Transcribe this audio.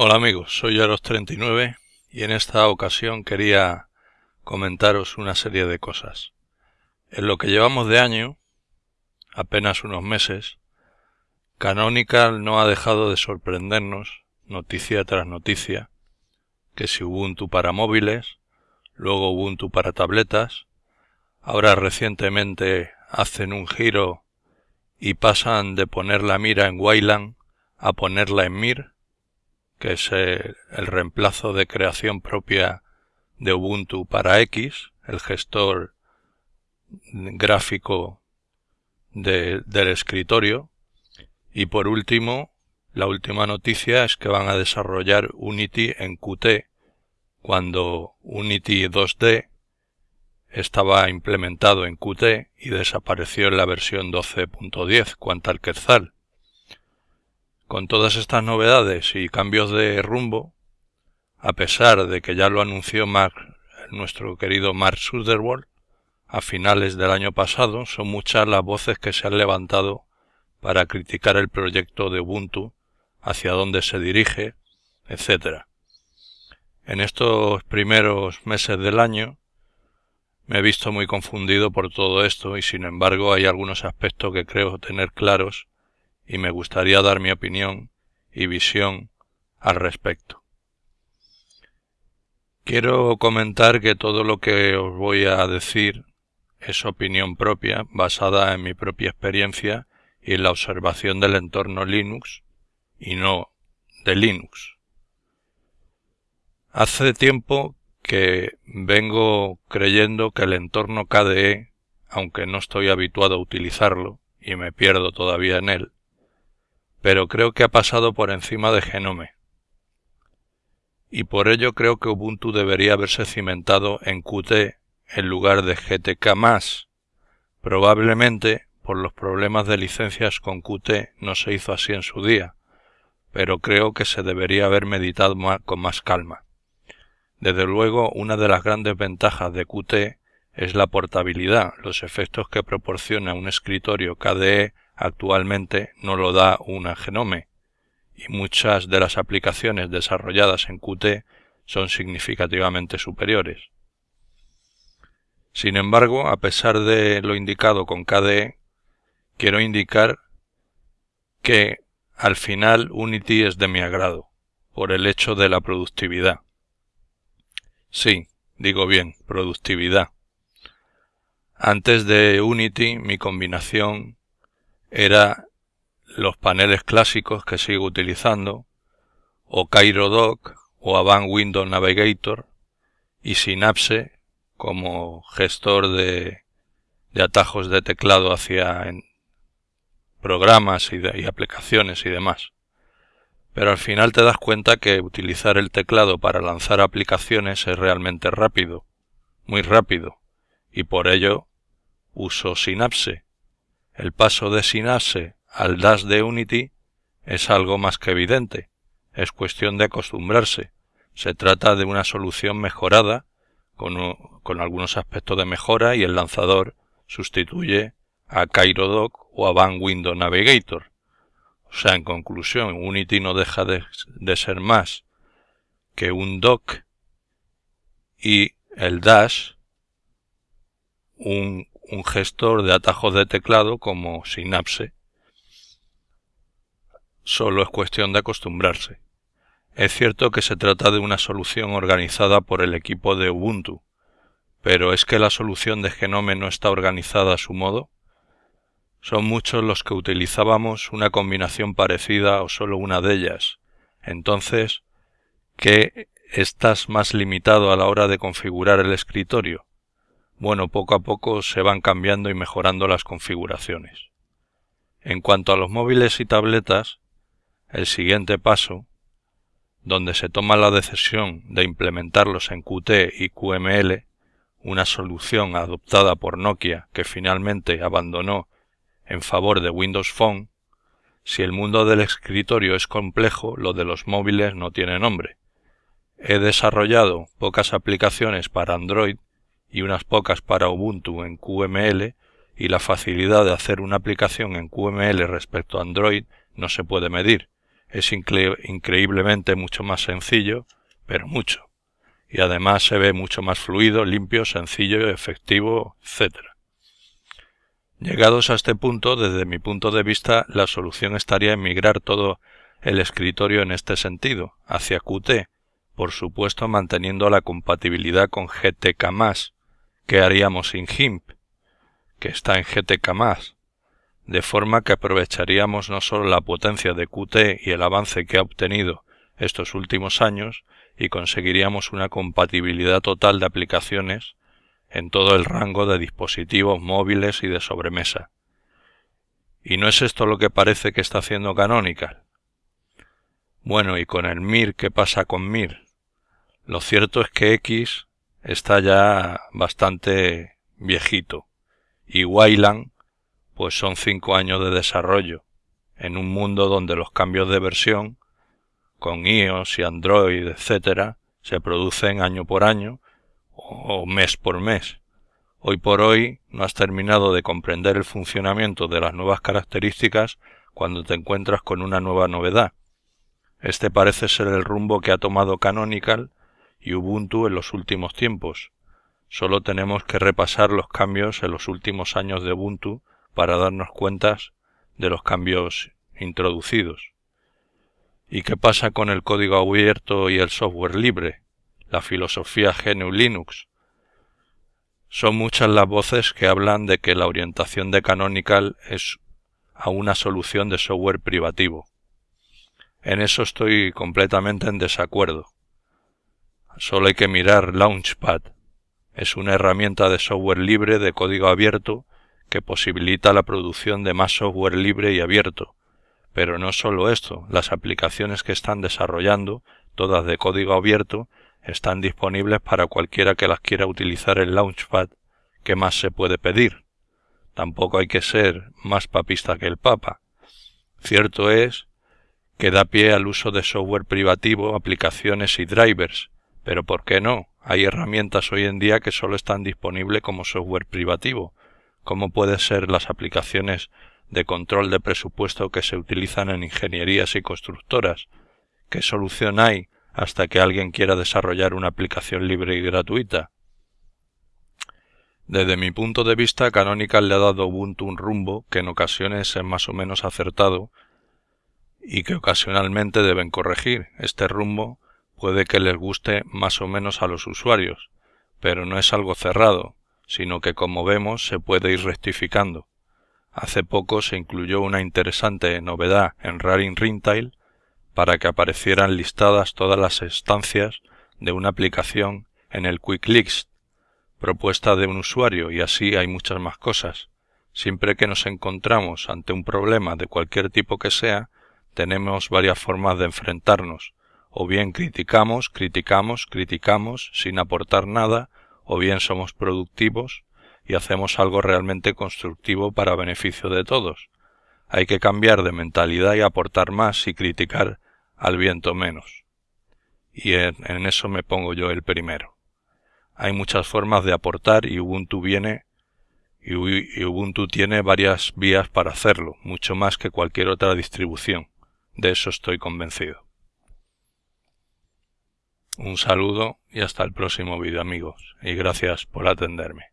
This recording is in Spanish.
Hola amigos, soy Aros39 y en esta ocasión quería comentaros una serie de cosas. En lo que llevamos de año, apenas unos meses, Canonical no ha dejado de sorprendernos, noticia tras noticia, que si Ubuntu para móviles, luego Ubuntu para tabletas, ahora recientemente hacen un giro y pasan de poner la mira en Wayland a ponerla en Mir, que es el, reemplazo de creación propia de Ubuntu para X, el gestor gráfico del escritorio. Y por último, la última noticia es que van a desarrollar Unity en Qt, cuando Unity 2D estaba implementado en Qt y desapareció en la versión 12.10, cuanto al Quetzal. Con todas estas novedades y cambios de rumbo, a pesar de que ya lo anunció nuestro querido Mark Zuckerberg a finales del año pasado, son muchas las voces que se han levantado para criticar el proyecto de Ubuntu, hacia dónde se dirige, etc. En estos primeros meses del año me he visto muy confundido por todo esto y sin embargo hay algunos aspectos que creo tener claros y me gustaría dar mi opinión y visión al respecto. Quiero comentar que todo lo que os voy a decir es opinión propia, basada en mi propia experiencia y en la observación del entorno Linux y no de Linux. Hace tiempo que vengo creyendo que el entorno KDE, aunque no estoy habituado a utilizarlo y me pierdo todavía en él, pero creo que ha pasado por encima de Genome. Y por ello creo que Ubuntu debería haberse cimentado en Qt en lugar de GTK+. Probablemente por los problemas de licencias con Qt no se hizo así en su día, pero creo que se debería haber meditado con más calma. Desde luego, una de las grandes ventajas de Qt es la portabilidad, los efectos que proporciona un escritorio KDE actualmente no lo da una Genome, y muchas de las aplicaciones desarrolladas en Qt son significativamente superiores. Sin embargo, a pesar de lo indicado con KDE, quiero indicar que al final Unity es de mi agrado, por el hecho de la productividad. Sí, digo bien, productividad. Antes de Unity mi combinación era los paneles clásicos que sigo utilizando, o CairoDoc o Avant Window Navigator y Synapse como gestor de, de atajos de teclado hacia programas y, y aplicaciones y demás. Pero al final te das cuenta que utilizar el teclado para lanzar aplicaciones es realmente rápido, muy rápido, y por ello uso Synapse el paso de Synapse al Dash de Unity es algo más que evidente. Es cuestión de acostumbrarse. Se trata de una solución mejorada, con, con algunos aspectos de mejora, y el lanzador sustituye a CairoDoc o a Van Window Navigator. O sea, en conclusión, Unity no deja de, de ser más que un dock y el Dash un un gestor de atajos de teclado como Synapse. Solo es cuestión de acostumbrarse. Es cierto que se trata de una solución organizada por el equipo de Ubuntu, pero ¿es que la solución de Genome no está organizada a su modo? Son muchos los que utilizábamos una combinación parecida o solo una de ellas. Entonces, ¿qué estás más limitado a la hora de configurar el escritorio? Bueno, poco a poco se van cambiando y mejorando las configuraciones. En cuanto a los móviles y tabletas, el siguiente paso, donde se toma la decisión de implementarlos en Qt y QML, una solución adoptada por Nokia que finalmente abandonó en favor de Windows Phone, si el mundo del escritorio es complejo, lo de los móviles no tiene nombre. He desarrollado pocas aplicaciones para Android y unas pocas para Ubuntu en QML y la facilidad de hacer una aplicación en QML respecto a Android no se puede medir. es increíblemente mucho más sencillo, pero mucho. Y además se ve mucho más fluido, limpio, sencillo, efectivo, etc. Llegados a este punto, desde mi punto de vista, la solución estaría en migrar todo el escritorio en este sentido, hacia Qt, por supuesto manteniendo la compatibilidad con GTK+, que haríamos sin GIMP, que está en GTK+, de forma que aprovecharíamos no solo la potencia de Qt y el avance que ha obtenido estos últimos años, y conseguiríamos una compatibilidad total de aplicaciones en todo el rango de dispositivos móviles y de sobremesa. ¿Y no es esto lo que parece que está haciendo Canonical? Bueno, y con el Mir, ¿qué pasa con Mir? Lo cierto es que X está ya bastante viejito y Wayland pues son cinco años de desarrollo en un mundo donde los cambios de versión con iOS y Android, etcétera, se producen año por año o mes por mes. Hoy por hoy no has terminado de comprender el funcionamiento de las nuevas características cuando te encuentras con una nueva novedad. Este parece ser el rumbo que ha tomado Canonical y Ubuntu en los últimos tiempos. Solo tenemos que repasar los cambios en los últimos años de Ubuntu para darnos cuenta de los cambios introducidos. ¿Y qué pasa con el código abierto y el software libre? La filosofía GNU Linux. Son muchas las voces que hablan de que la orientación de Canonical es a una solución de software privativo. En eso estoy completamente en desacuerdo. Solo hay que mirar Launchpad. Es una herramienta de software libre de código abierto que posibilita la producción de más software libre y abierto. Pero no solo esto, las aplicaciones que están desarrollando, todas de código abierto, están disponibles para cualquiera que las quiera utilizar en Launchpad. ¿Qué más se puede pedir? Tampoco hay que ser más papista que el Papa. Cierto es que da pie al uso de software privativo, aplicaciones y drivers, pero ¿por qué no? Hay herramientas hoy en día que solo están disponibles como software privativo, como pueden ser las aplicaciones de control de presupuesto que se utilizan en ingenierías y constructoras. ¿Qué solución hay hasta que alguien quiera desarrollar una aplicación libre y gratuita? Desde mi punto de vista, Canonical le ha dado a Ubuntu un rumbo que en ocasiones es más o menos acertado y que ocasionalmente deben corregir. Este rumbo puede que les guste más o menos a los usuarios, pero no es algo cerrado, sino que como vemos se puede ir rectificando. Hace poco se incluyó una interesante novedad en Raring Ringtail para que aparecieran listadas todas las estancias de una aplicación en el Quick List, propuesta de un usuario y así hay muchas más cosas. Siempre que nos encontramos ante un problema de cualquier tipo que sea, tenemos varias formas de enfrentarnos, o bien criticamos, criticamos, criticamos sin aportar nada, o bien somos productivos y hacemos algo realmente constructivo para beneficio de todos. Hay que cambiar de mentalidad y aportar más y criticar al viento menos. Y en, eso me pongo yo el primero. Hay muchas formas de aportar y Ubuntu viene y Ubuntu tiene varias vías para hacerlo, mucho más que cualquier otra distribución. De eso estoy convencido. Un saludo y hasta el próximo vídeo amigos, y gracias por atenderme.